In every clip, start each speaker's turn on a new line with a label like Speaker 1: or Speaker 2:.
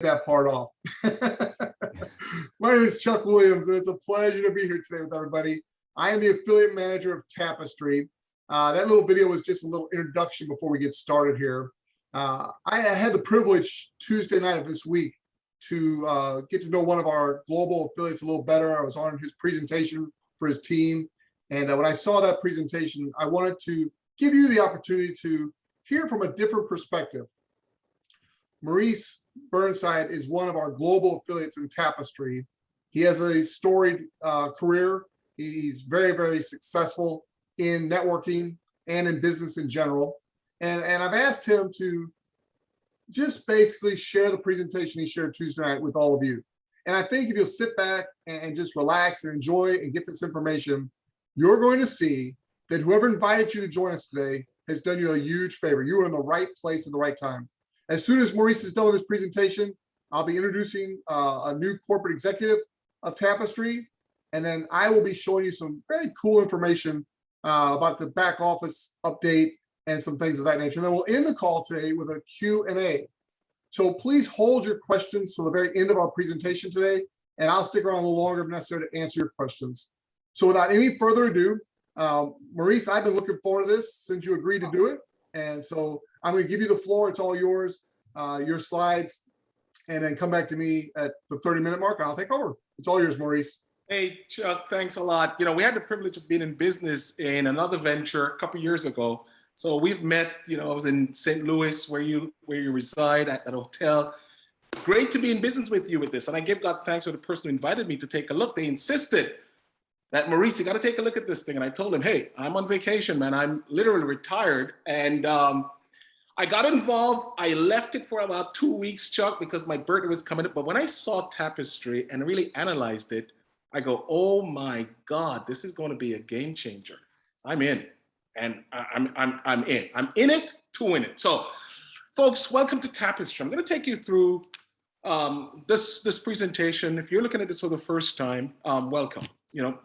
Speaker 1: that part off. My name is Chuck Williams, and it's a pleasure to be here today with everybody. I am the affiliate manager of Tapestry. Uh, that little video was just a little introduction before we get started here. Uh, I had the privilege Tuesday night of this week to uh, get to know one of our global affiliates a little better. I was on his presentation for his team. And uh, when I saw that presentation, I wanted to give you the opportunity to hear from a different perspective. Maurice Burnside is one of our global affiliates in Tapestry. He has a storied uh, career. He's very, very successful in networking and in business in general. And, and I've asked him to just basically share the presentation he shared Tuesday night with all of you. And I think if you'll sit back and just relax and enjoy and get this information, you're going to see that whoever invited you to join us today has done you a huge favor. You are in the right place at the right time. As soon as Maurice is done with his presentation, I'll be introducing uh, a new corporate executive of Tapestry, and then I will be showing you some very cool information uh, about the back office update and some things of that nature. And then we'll end the call today with a Q&A. So please hold your questions to the very end of our presentation today, and I'll stick around a little longer if necessary to answer your questions. So without any further ado, um, Maurice, I've been looking forward to this since you agreed to do it. And so I'm going to give you the floor. It's all yours, uh, your slides, and then come back to me at the 30 minute mark. I'll take over. It's all yours, Maurice.
Speaker 2: Hey, Chuck, thanks a lot. You know, we had the privilege of being in business in another venture a couple years ago. So we've met, you know, I was in St. Louis where you where you reside at that hotel. Great to be in business with you with this. And I give God thanks for the person who invited me to take a look. They insisted that Maurice, you got to take a look at this thing. And I told him, hey, I'm on vacation, man. I'm literally retired. And um, I got involved. I left it for about two weeks, Chuck, because my birthday was coming up. But when I saw Tapestry and really analyzed it, I go, oh my God, this is going to be a game changer. I'm in, and I'm, I'm, I'm in. I'm in it to win it. So folks, welcome to Tapestry. I'm going to take you through um, this, this presentation. If you're looking at this for the first time, um, welcome. You know,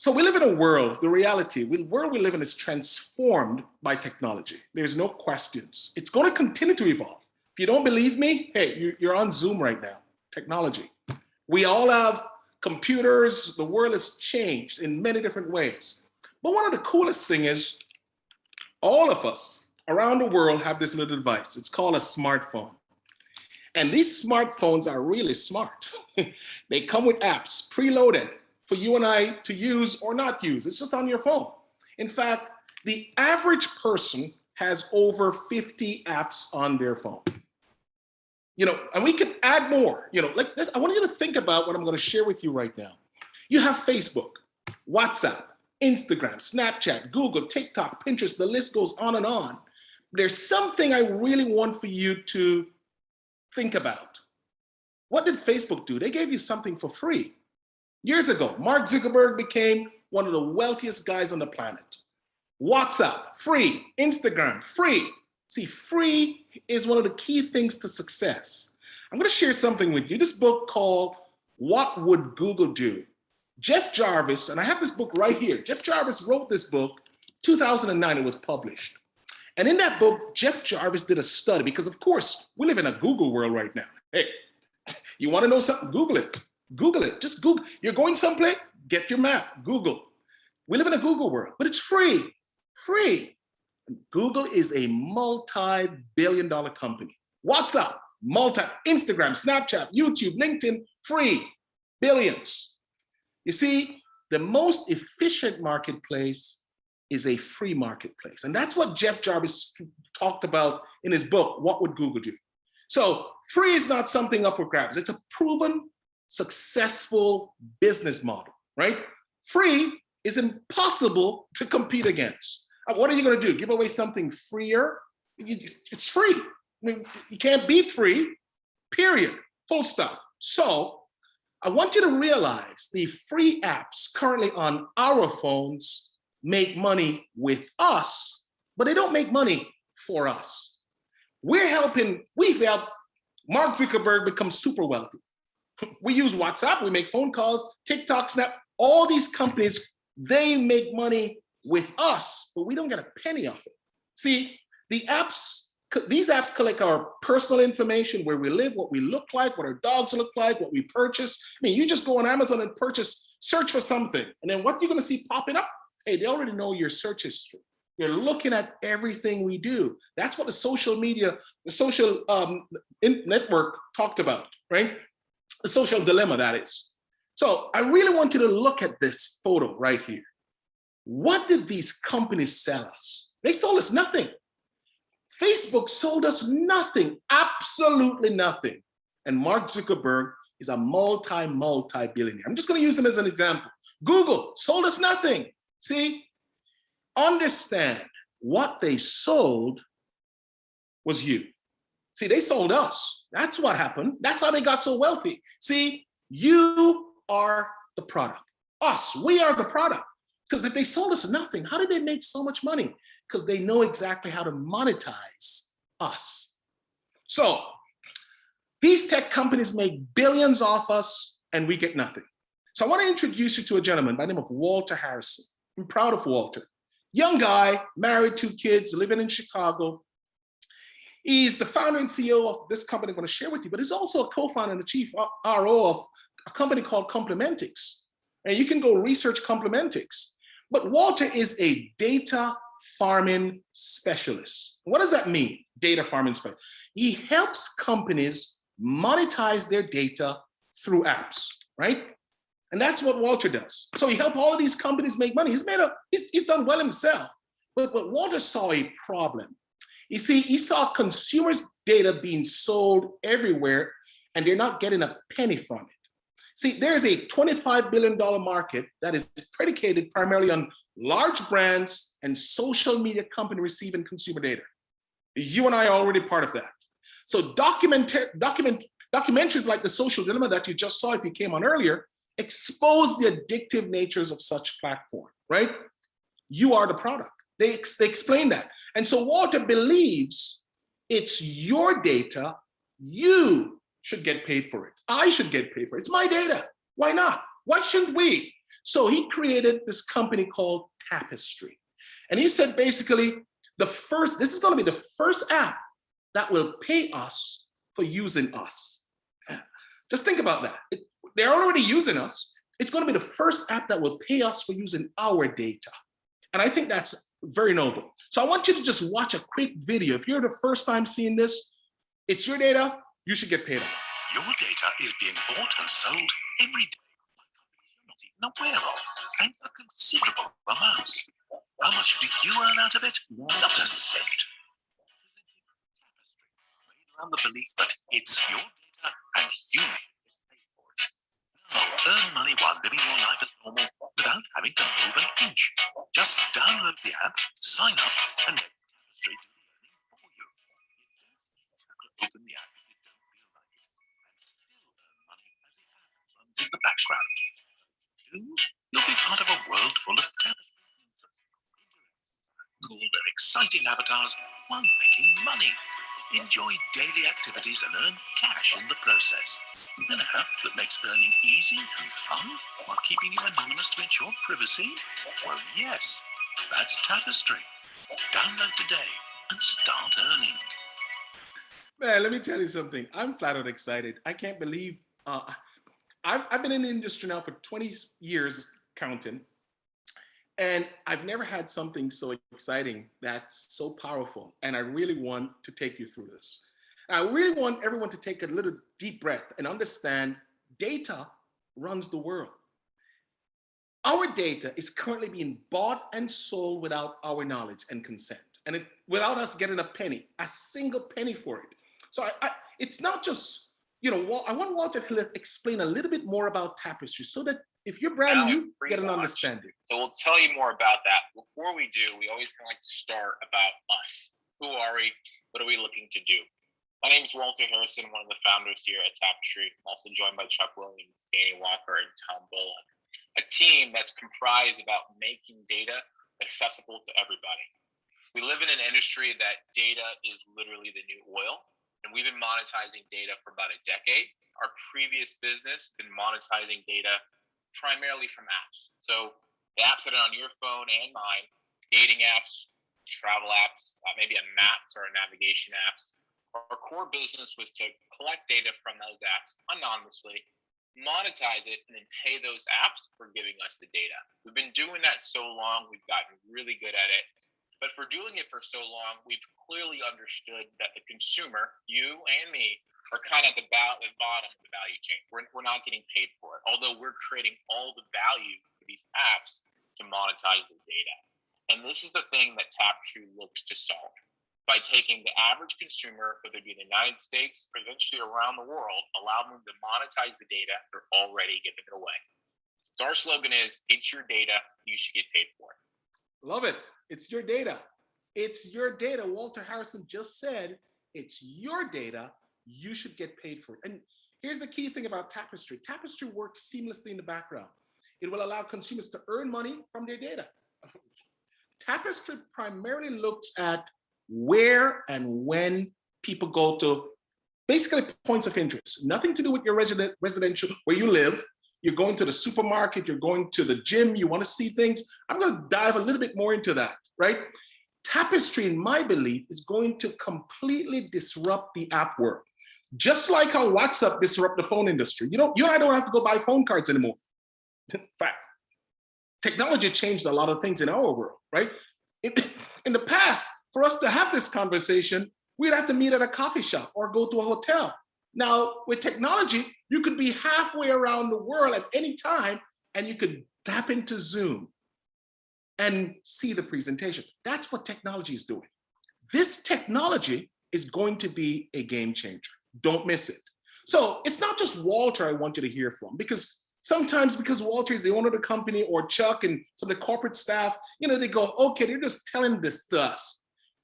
Speaker 2: so we live in a world, the reality, the world we live in is transformed by technology. There's no questions. It's going to continue to evolve. If you don't believe me, hey, you're on Zoom right now, technology. We all have computers. The world has changed in many different ways. But one of the coolest thing is all of us around the world have this little device. It's called a smartphone. And these smartphones are really smart. they come with apps preloaded for you and I to use or not use. It's just on your phone. In fact, the average person has over 50 apps on their phone. You know, and we can add more, you know, like this. I want you to think about what I'm going to share with you right now. You have Facebook, WhatsApp, Instagram, Snapchat, Google, TikTok, Pinterest, the list goes on and on. There's something I really want for you to think about. What did Facebook do? They gave you something for free. Years ago, Mark Zuckerberg became one of the wealthiest guys on the planet. WhatsApp, free. Instagram, free. See, free is one of the key things to success. I'm gonna share something with you. This book called What Would Google Do? Jeff Jarvis, and I have this book right here. Jeff Jarvis wrote this book, 2009 it was published. And in that book, Jeff Jarvis did a study because of course, we live in a Google world right now. Hey, you wanna know something? Google it. Google it. Just Google. You're going someplace, get your map, Google. We live in a Google world, but it's free, free. Google is a multi-billion dollar company. WhatsApp, multi, Instagram, Snapchat, YouTube, LinkedIn, free, billions. You see, the most efficient marketplace is a free marketplace. And that's what Jeff Jarvis talked about in his book, What Would Google Do? So free is not something up for grabs. It's a proven successful business model, right? Free is impossible to compete against. Uh, what are you going to do? Give away something freer? It's free. I mean, you can't beat free, period, full stop. So I want you to realize the free apps currently on our phones make money with us, but they don't make money for us. We're helping, we've helped Mark Zuckerberg become super wealthy. We use WhatsApp, we make phone calls, TikTok, Snap, all these companies, they make money with us, but we don't get a penny off it. See, the apps these apps collect our personal information, where we live, what we look like, what our dogs look like, what we purchase. I mean, you just go on Amazon and purchase, search for something, and then what are you're gonna see popping up? Hey, they already know your search history. They're looking at everything we do. That's what the social media, the social um, network talked about, right? The social dilemma that is. So I really want you to look at this photo right here. What did these companies sell us? They sold us nothing. Facebook sold us nothing, absolutely nothing. And Mark Zuckerberg is a multi, multi billionaire. I'm just going to use him as an example. Google sold us nothing. See, understand what they sold was you. See, they sold us. That's what happened. That's how they got so wealthy. See, you are the product. Us, we are the product. Because if they sold us nothing, how did they make so much money? Because they know exactly how to monetize us. So these tech companies make billions off us and we get nothing. So I want to introduce you to a gentleman by the name of Walter Harrison. I'm proud of Walter. Young guy, married, two kids, living in Chicago. He's the founder and CEO of this company I'm going to share with you, but he's also a co-founder and the chief RO of a company called Complementix. And you can go research Complementix. But Walter is a data farming specialist. What does that mean? Data farming specialist. He helps companies monetize their data through apps, right? And that's what Walter does. So he helped all of these companies make money. He's made a, he's, he's done well himself. But, but Walter saw a problem. You see, he saw consumers' data being sold everywhere and they're not getting a penny from it. See, there's a $25 billion market that is predicated primarily on large brands and social media company receiving consumer data. You and I are already part of that. So document, document, documentaries like The Social Dilemma that you just saw if you came on earlier expose the addictive natures of such platform, right? You are the product. They, ex they explain that. And so Walter believes it's your data, you should get paid for it. I should get paid for it. It's my data. Why not? Why shouldn't we? So he created this company called Tapestry. And he said basically, the first, this is going to be the first app that will pay us for using us. Just think about that. It, they're already using us. It's going to be the first app that will pay us for using our data. And I think that's very noble. So I want you to just watch a quick video. If you're the first time seeing this, it's your data, you should get paid on.
Speaker 3: Your data is being bought and sold every day not even aware of, and for considerable amounts. How much do you earn out of it? Not a cent. Around the belief that it's your data and you should get paid for it. Now, earn money while living your life as normal without having to move an inch. Just download the app, sign up, and let Tapestry do the earning for you. Open the app if you don't feel like it, and still earn money as the app runs in the background. Soon, you'll be part of a world full of Tapestry. Cool their exciting avatars while making money. Enjoy daily activities and earn cash in the process. An app that makes earning easy and fun while keeping you anonymous to ensure privacy? Well, yes, that's Tapestry. Download today and start earning.
Speaker 2: Man, let me tell you something. I'm flat out excited. I can't believe uh, I've, I've been in the industry now for 20 years counting. And I've never had something so exciting that's so powerful. And I really want to take you through this. I really want everyone to take a little deep breath and understand data runs the world. Our data is currently being bought and sold without our knowledge and consent, and it, without us getting a penny, a single penny for it. So I, I, it's not just, you know, I want Walter to explain a little bit more about Tapestry so that if you're brand new, get an
Speaker 4: much.
Speaker 2: understanding.
Speaker 4: So we'll tell you more about that. Before we do, we always kind of like to start about us. Who are we? What are we looking to do? My name is Walter Harrison, one of the founders here at Tapestry. I'm also joined by Chuck Williams, Danny Walker, and Tom Bullock. A team that's comprised about making data accessible to everybody. We live in an industry that data is literally the new oil, and we've been monetizing data for about a decade. Our previous business been monetizing data primarily from apps. So the apps that are on your phone and mine, dating apps, travel apps, uh, maybe a maps or a navigation apps. Our core business was to collect data from those apps anonymously, monetize it, and then pay those apps for giving us the data. We've been doing that so long, we've gotten really good at it. But for doing it for so long, we've clearly understood that the consumer, you and me, are kind of the, the bottom of the value chain. We're, we're not getting paid for it, although we're creating all the value for these apps to monetize the data. And this is the thing that Tapestry looks to solve by taking the average consumer, whether it be in the United States or eventually around the world, allow them to monetize the data they're already giving it away. So our slogan is, it's your data, you should get paid for it.
Speaker 2: Love it. It's your data. It's your data. Walter Harrison just said, it's your data. You should get paid for it. And here's the key thing about Tapestry. Tapestry works seamlessly in the background. It will allow consumers to earn money from their data. Tapestry primarily looks at where and when people go to basically points of interest, nothing to do with your resident residential where you live. You're going to the supermarket, you're going to the gym, you want to see things. I'm going to dive a little bit more into that, right? Tapestry, in my belief, is going to completely disrupt the app world. Just like how WhatsApp disrupt the phone industry. You know, you and I don't have to go buy phone cards anymore. Fact, technology changed a lot of things in our world, right? In, in the past, for us to have this conversation, we'd have to meet at a coffee shop or go to a hotel. Now, with technology, you could be halfway around the world at any time and you could tap into Zoom and see the presentation. That's what technology is doing. This technology is going to be a game changer. Don't miss it. So it's not just Walter I want you to hear from because sometimes because Walter is the owner of the company or Chuck and some of the corporate staff, you know, they go, okay, they're just telling this to us.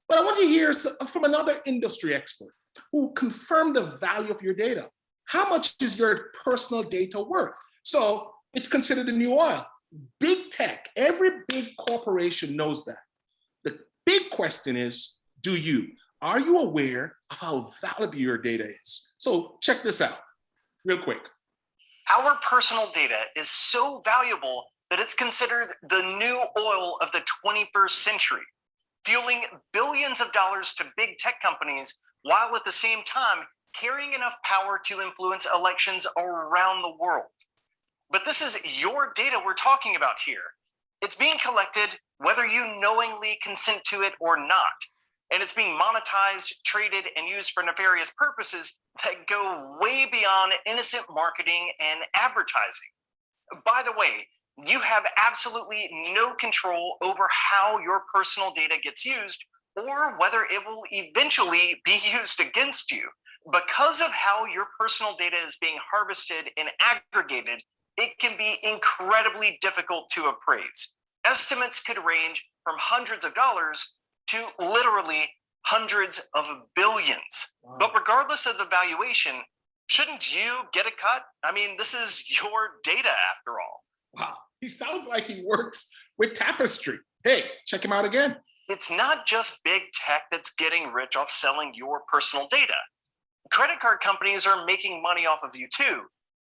Speaker 2: But I want you to hear from another industry expert who confirmed the value of your data. How much is your personal data worth? So it's considered a new oil. Big tech, every big corporation knows that. The big question is, do you? Are you aware of how valuable your data is? So check this out real quick.
Speaker 5: Our personal data is so valuable that it's considered the new oil of the 21st century, fueling billions of dollars to big tech companies while at the same time carrying enough power to influence elections around the world. But this is your data we're talking about here. It's being collected whether you knowingly consent to it or not. And it's being monetized, traded, and used for nefarious purposes that go way beyond innocent marketing and advertising. By the way, you have absolutely no control over how your personal data gets used or whether it will eventually be used against you. Because of how your personal data is being harvested and aggregated, it can be incredibly difficult to appraise. Estimates could range from hundreds of dollars to literally hundreds of billions.
Speaker 2: Wow.
Speaker 5: But regardless of the valuation, shouldn't you get a cut? I mean, this is your data after all.
Speaker 2: Wow, he sounds like he works with Tapestry. Hey, check him out again.
Speaker 5: It's not just big tech that's getting rich off selling your personal data. Credit card companies are making money off of you too.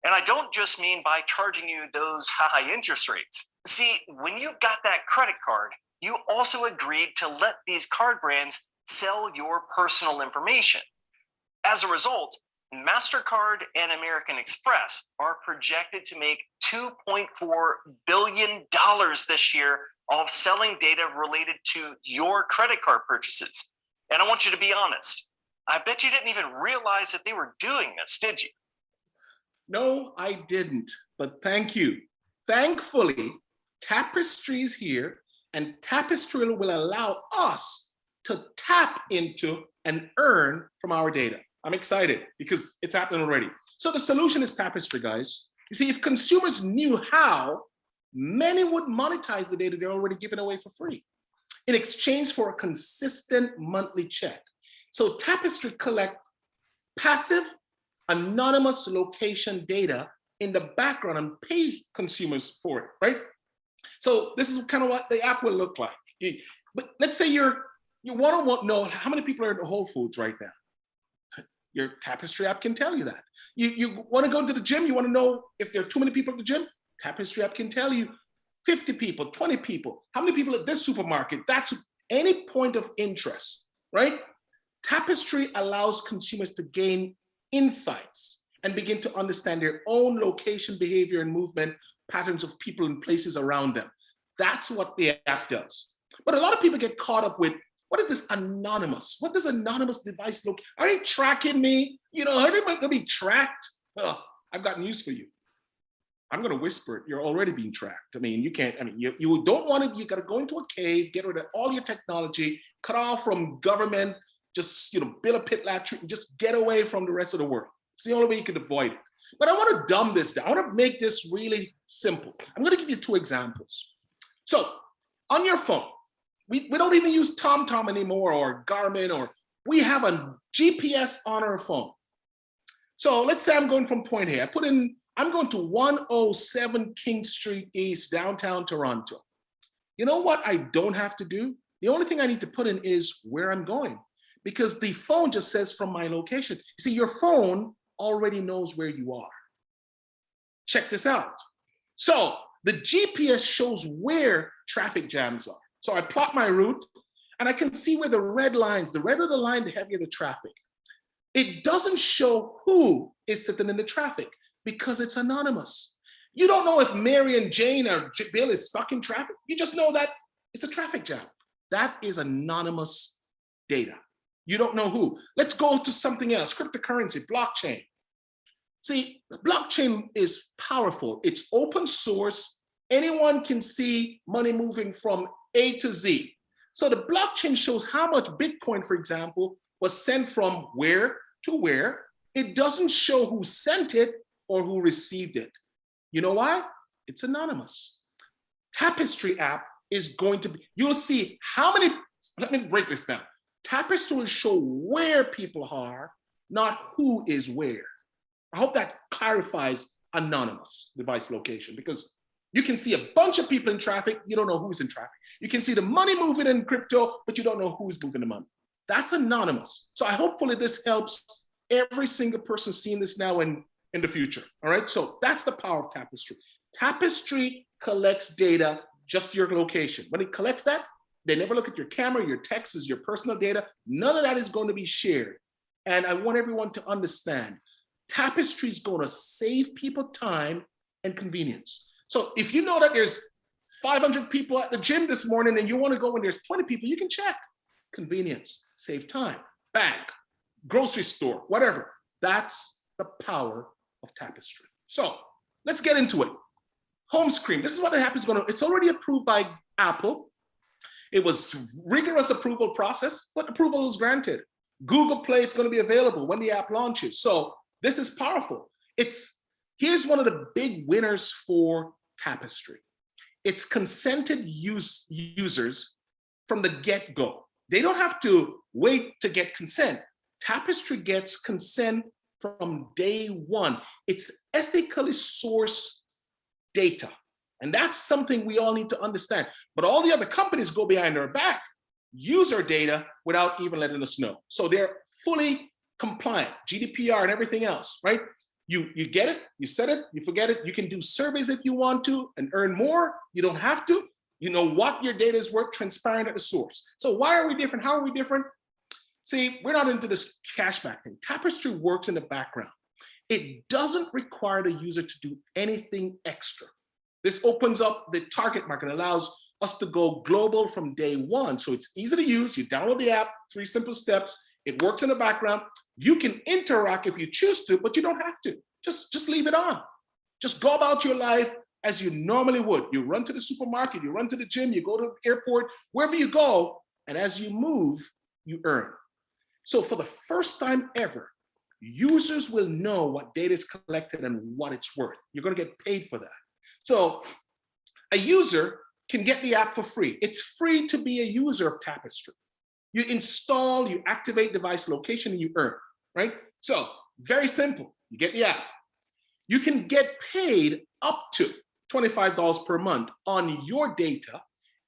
Speaker 5: And I don't just mean by charging you those high interest rates. See, when you got that credit card, you also agreed to let these card brands sell your personal information. As a result, MasterCard and American Express are projected to make $2.4 billion this year of selling data related to your credit card purchases. And I want you to be honest. I bet you didn't even realize that they were doing this, did you?
Speaker 2: No, I didn't, but thank you. Thankfully, Tapestry is here and Tapestry will allow us to tap into and earn from our data. I'm excited because it's happening already. So the solution is Tapestry, guys. You see, if consumers knew how, many would monetize the data they're already giving away for free in exchange for a consistent monthly check. So Tapestry collect passive, anonymous location data in the background and pay consumers for it, right? So this is kind of what the app will look like. But let's say you're, you want to know how many people are in the Whole Foods right now. Your Tapestry app can tell you that. You, you want to go to the gym, you want to know if there are too many people at the gym, Tapestry app can tell you 50 people, 20 people, how many people at this supermarket, that's, any point of interest, right? Tapestry allows consumers to gain insights and begin to understand their own location, behavior, and movement patterns of people and places around them. That's what the app does. But a lot of people get caught up with what is this anonymous? What does anonymous device look? Are they tracking me? You know, are they going to be tracked? Ugh, I've got news for you. I'm going to whisper it. You're already being tracked. I mean, you can't, I mean, you, you don't want to, you got to go into a cave, get rid of all your technology, cut off from government, just, you know, build a pit latrine, and just get away from the rest of the world. It's the only way you can avoid it. But I want to dumb this down. I want to make this really simple. I'm going to give you two examples. So on your phone, we, we don't even use TomTom anymore or Garmin or we have a GPS on our phone. So let's say I'm going from point A. I put in, I'm going to 107 King Street East, downtown Toronto. You know what I don't have to do? The only thing I need to put in is where I'm going because the phone just says from my location. You see, your phone already knows where you are. Check this out. So the GPS shows where traffic jams are. So I plot my route and I can see where the red lines, the redder the line, the heavier the traffic. It doesn't show who is sitting in the traffic because it's anonymous. You don't know if Mary and Jane or Bill is stuck in traffic. You just know that it's a traffic jam. That is anonymous data. You don't know who. Let's go to something else, cryptocurrency, blockchain. See, the blockchain is powerful. It's open source. Anyone can see money moving from A to Z. So the blockchain shows how much Bitcoin, for example, was sent from where to where. It doesn't show who sent it or who received it. You know why? It's anonymous. Tapestry app is going to be, you'll see how many, let me break this down. Tapestry will show where people are, not who is where. I hope that clarifies anonymous device location because you can see a bunch of people in traffic, you don't know who's in traffic. You can see the money moving in crypto, but you don't know who's moving the money. That's anonymous. So I hopefully this helps every single person seeing this now and in the future. All right, so that's the power of Tapestry. Tapestry collects data, just your location. When it collects that, they never look at your camera, your texts, your personal data. None of that is going to be shared. And I want everyone to understand, Tapestry is going to save people time and convenience. So if you know that there's 500 people at the gym this morning and you want to go when there's 20 people, you can check. Convenience, save time, bank, grocery store, whatever. That's the power of Tapestry. So let's get into it. Home screen. This is what the app is going to. It's already approved by Apple. It was rigorous approval process, but approval was granted. Google Play, it's going to be available when the app launches. So this is powerful. It's here's one of the big winners for Tapestry. It's consented use users from the get-go. They don't have to wait to get consent. Tapestry gets consent from day one. It's ethically sourced data. And that's something we all need to understand. But all the other companies go behind our back, use our data without even letting us know. So they're fully compliant, GDPR and everything else, right? You, you get it, you set it, you forget it. You can do surveys if you want to and earn more. You don't have to. You know what your data is worth, transparent at the source. So why are we different? How are we different? See, we're not into this cashback thing. Tapestry works in the background. It doesn't require the user to do anything extra. This opens up the target market, allows us to go global from day one. So it's easy to use. You download the app, three simple steps. It works in the background. You can interact if you choose to, but you don't have to. Just, just leave it on. Just go about your life as you normally would. You run to the supermarket, you run to the gym, you go to the airport, wherever you go, and as you move, you earn. So for the first time ever, users will know what data is collected and what it's worth. You're gonna get paid for that. So a user can get the app for free. It's free to be a user of Tapestry. You install, you activate device location, and you earn, right? So very simple, you get the app. You can get paid up to $25 per month on your data,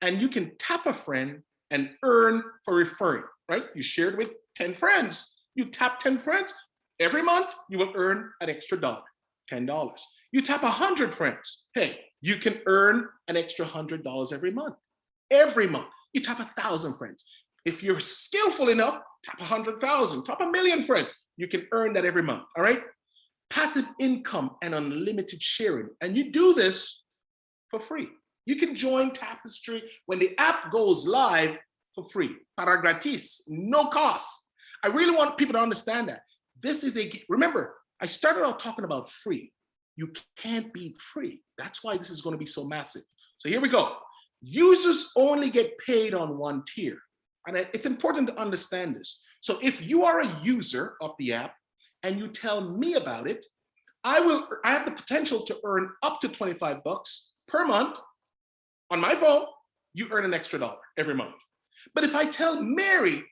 Speaker 2: and you can tap a friend and earn for referring, right? You shared with 10 friends, you tap 10 friends, every month you will earn an extra dollar, $10. You tap 100 friends, hey, you can earn an extra $100 every month, every month. you tap a thousand friends. If you're skillful enough, tap a hundred thousand, tap a million friends. You can earn that every month, all right? Passive income and unlimited sharing. And you do this for free. You can join Tapestry when the app goes live for free, para gratis, no cost. I really want people to understand that. This is a, remember, I started out talking about free. You can't be free. That's why this is going to be so massive. So here we go. Users only get paid on one tier. And it's important to understand this. So if you are a user of the app and you tell me about it, I will, I have the potential to earn up to 25 bucks per month on my phone, you earn an extra dollar every month. But if I tell Mary,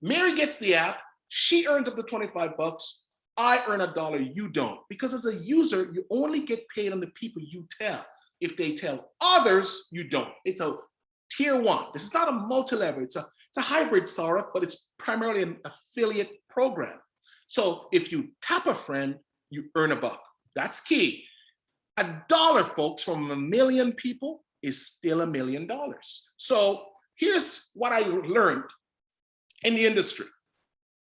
Speaker 2: Mary gets the app, she earns up to 25 bucks, I earn a dollar, you don't. Because as a user, you only get paid on the people you tell. If they tell others, you don't. It's a tier one. This is not a multi-level, it's a, it's a hybrid Sarah, but it's primarily an affiliate program. So if you tap a friend, you earn a buck. That's key. A dollar, folks, from a million people is still a million dollars. So here's what I learned in the industry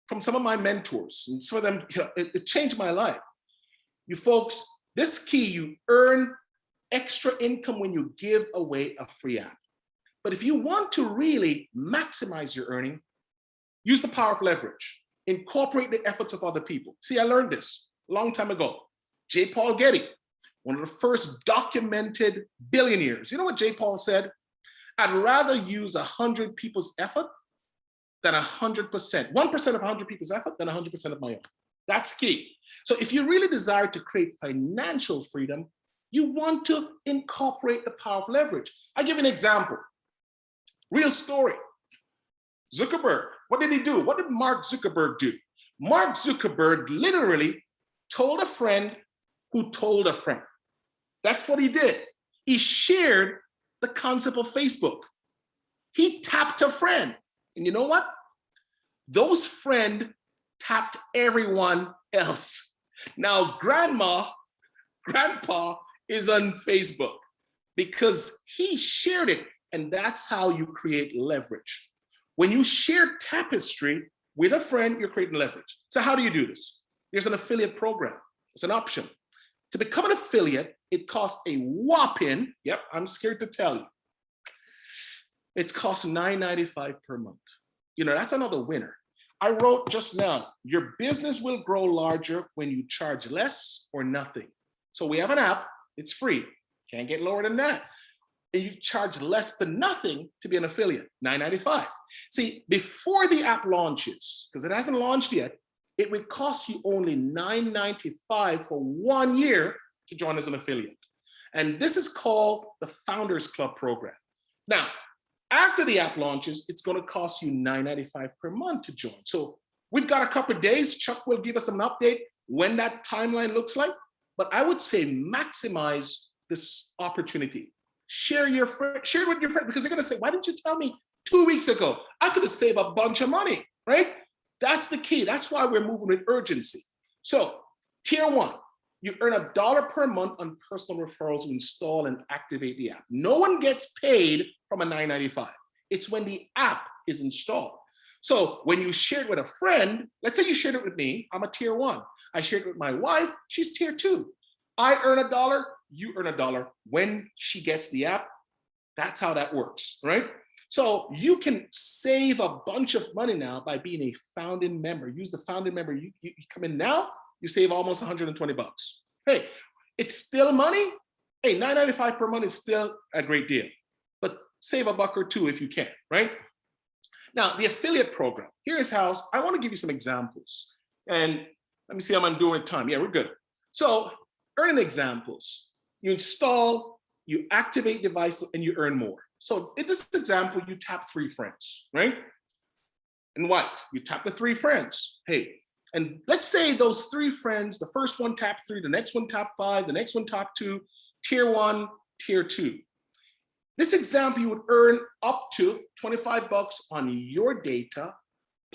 Speaker 2: from some of my mentors and some of them, it, it changed my life. You folks, this key, you earn extra income when you give away a free app. But if you want to really maximize your earning, use the power of leverage. Incorporate the efforts of other people. See, I learned this a long time ago. J. Paul Getty, one of the first documented billionaires. You know what J. Paul said? I'd rather use a hundred people's effort than a hundred percent, one percent of a hundred people's effort than a hundred percent of my own. That's key. So if you really desire to create financial freedom, you want to incorporate the power of leverage. I'll give an example. Real story. Zuckerberg, what did he do? What did Mark Zuckerberg do? Mark Zuckerberg literally told a friend who told a friend. That's what he did. He shared the concept of Facebook. He tapped a friend. And you know what? Those friend tapped everyone else. Now, grandma, grandpa is on Facebook because he shared it. And that's how you create leverage. When you share tapestry with a friend, you're creating leverage. So how do you do this? There's an affiliate program. It's an option. To become an affiliate, it costs a whopping, yep, I'm scared to tell you. It costs $9.95 per month. You know, that's another winner. I wrote just now, your business will grow larger when you charge less or nothing. So we have an app, it's free, can't get lower than that. And you charge less than nothing to be an affiliate, $9.95. See, before the app launches, because it hasn't launched yet, it would cost you only $9.95 for one year to join as an affiliate. And this is called the Founders Club program. Now, after the app launches, it's going to cost you $9.95 per month to join. So we've got a couple of days. Chuck will give us an update when that timeline looks like. But I would say maximize this opportunity. Share your friend, share it with your friend because they're going to say, why didn't you tell me two weeks ago? I could have saved a bunch of money, right? That's the key. That's why we're moving with urgency. So tier one, you earn a dollar per month on personal referrals to install and activate the app. No one gets paid from a 9.95. It's when the app is installed. So when you share it with a friend, let's say you shared it with me, I'm a tier one. I shared it with my wife, she's tier two. I earn a dollar, you earn a dollar when she gets the app. That's how that works, right? So you can save a bunch of money now by being a founding member. Use the founding member. You, you, you come in now, you save almost 120 bucks. Hey, it's still money. Hey, 9.95 per month is still a great deal, save a buck or two if you can, right? Now, the affiliate program, here's how, I wanna give you some examples. And let me see how I'm doing time. Yeah, we're good. So earning examples, you install, you activate device and you earn more. So in this example, you tap three friends, right? And what? You tap the three friends. Hey, and let's say those three friends, the first one tap three, the next one tap five, the next one top two, tier one, tier two. This example, you would earn up to 25 bucks on your data,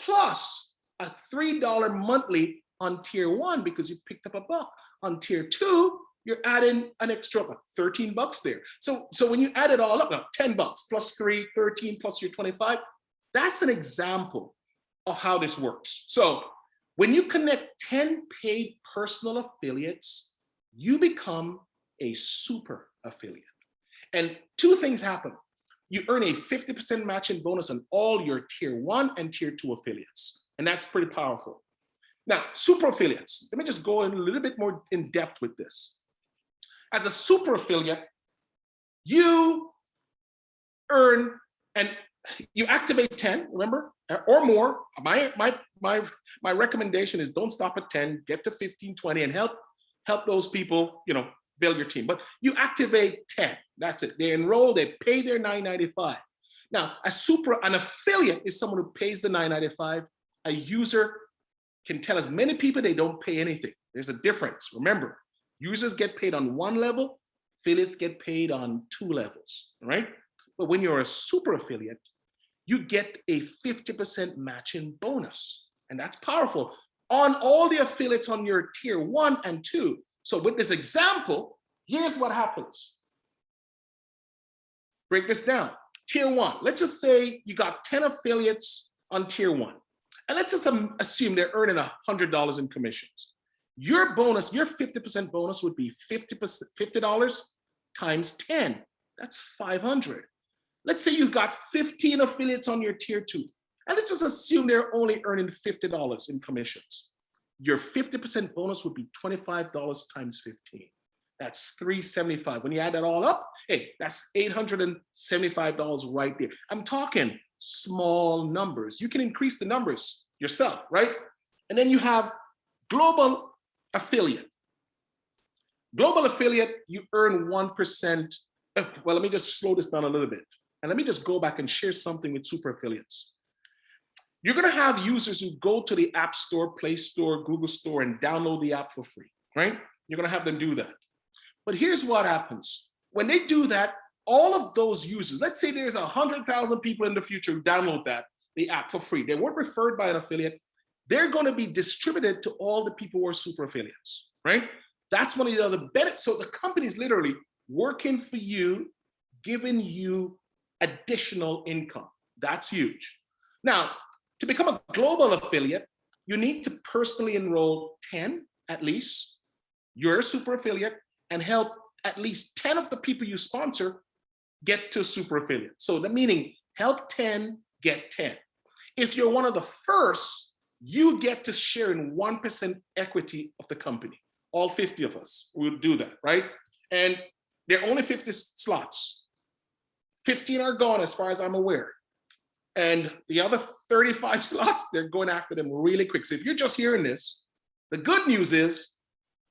Speaker 2: plus a $3 monthly on tier one because you picked up a buck. On tier two, you're adding an extra what, 13 bucks there. So, so when you add it all up, now 10 bucks plus three, 13 plus your 25, that's an example of how this works. So when you connect 10 paid personal affiliates, you become a super affiliate. And two things happen. You earn a 50% matching bonus on all your tier one and tier two affiliates. And that's pretty powerful. Now, super affiliates, let me just go in a little bit more in depth with this. As a super affiliate, you earn and you activate 10, remember, or more. My, my, my, my recommendation is don't stop at 10, get to 15, 20 and help, help those people, you know, build your team. But you activate 10, that's it. They enroll, they pay their 995. Now, a super, an affiliate is someone who pays the 995. A user can tell as many people they don't pay anything. There's a difference. Remember, users get paid on one level, affiliates get paid on two levels, right? But when you're a super affiliate, you get a 50% matching bonus. And that's powerful on all the affiliates on your tier one and two. So with this example, here's what happens. Break this down. Tier one, let's just say you got 10 affiliates on tier one. And let's just um, assume they're earning $100 in commissions. Your bonus, your 50% bonus would be 50%, $50 times 10. That's 500. Let's say you've got 15 affiliates on your tier two. And let's just assume they're only earning $50 in commissions. Your 50% bonus would be $25 times 15. That's 375. When you add that all up, hey, that's $875 right there. I'm talking small numbers. You can increase the numbers yourself, right? And then you have global affiliate. Global affiliate, you earn 1%. Uh, well, let me just slow this down a little bit. And let me just go back and share something with super affiliates. You're gonna have users who go to the App Store, Play Store, Google Store and download the app for free, right? You're gonna have them do that. But here's what happens. When they do that, all of those users, let's say there's 100,000 people in the future who download that, the app for free. They weren't referred by an affiliate. They're gonna be distributed to all the people who are super affiliates, right? That's one of the other benefits. So the company is literally working for you, giving you additional income. That's huge. Now, to become a global affiliate, you need to personally enroll 10 at least. You're a super affiliate and help at least 10 of the people you sponsor get to super affiliate. So the meaning help 10, get 10. If you're one of the first, you get to share in 1% equity of the company. All 50 of us will do that, right? And there are only 50 slots. 15 are gone as far as I'm aware. And the other 35 slots, they're going after them really quick. So if you're just hearing this, the good news is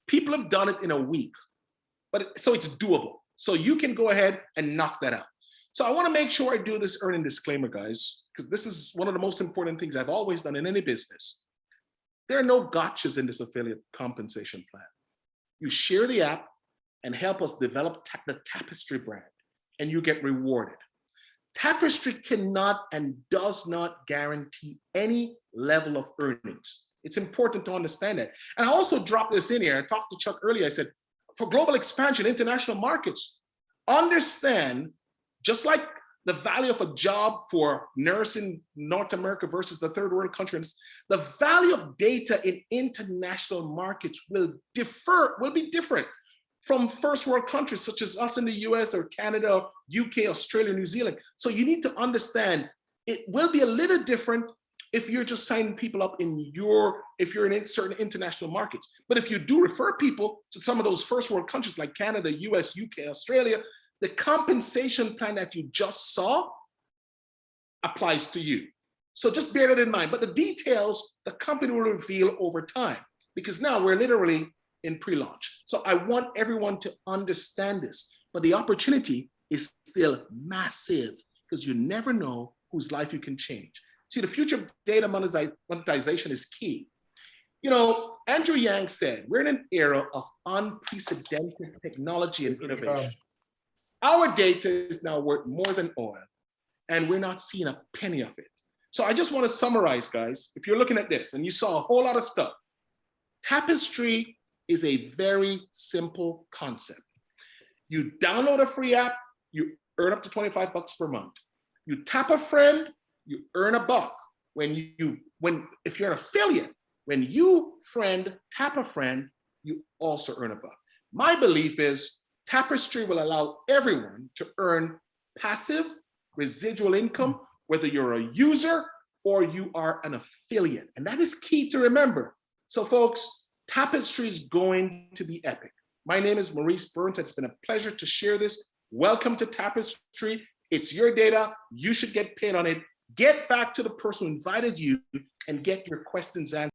Speaker 2: people have done it in a week, but so it's doable. So you can go ahead and knock that out. So I want to make sure I do this earning disclaimer, guys, because this is one of the most important things I've always done in any business. There are no gotchas in this affiliate compensation plan. You share the app and help us develop ta the Tapestry brand, and you get rewarded. Tapestry cannot and does not guarantee any level of earnings. It's important to understand that. And I also dropped this in here. I talked to Chuck earlier. I said, for global expansion, international markets, understand just like the value of a job for nursing North America versus the third world countries, the value of data in international markets will differ, will be different from first world countries such as us in the US or Canada, UK, Australia, New Zealand. So you need to understand it will be a little different if you're just signing people up in your, if you're in certain international markets. But if you do refer people to some of those first world countries like Canada, US, UK, Australia, the compensation plan that you just saw applies to you. So just bear that in mind. But the details, the company will reveal over time because now we're literally in pre-launch. So I want everyone to understand this, but the opportunity is still massive because you never know whose life you can change. See, the future of data monetization is key. You know, Andrew Yang said, we're in an era of unprecedented technology and innovation. Our data is now worth more than oil, and we're not seeing a penny of it. So I just want to summarize, guys. If you're looking at this and you saw a whole lot of stuff, Tapestry is a very simple concept. You download a free app, you earn up to 25 bucks per month. You tap a friend, you earn a buck. When you, when, if you're an affiliate, when you friend tap a friend, you also earn a buck. My belief is Tapestry will allow everyone to earn passive residual income, hmm. whether you're a user or you are an affiliate. And that is key to remember. So folks, Tapestry is going to be epic. My name is Maurice Burns. It's been a pleasure to share this. Welcome to Tapestry. It's your data. You should get paid on it. Get back to the person who invited you and get your questions answered.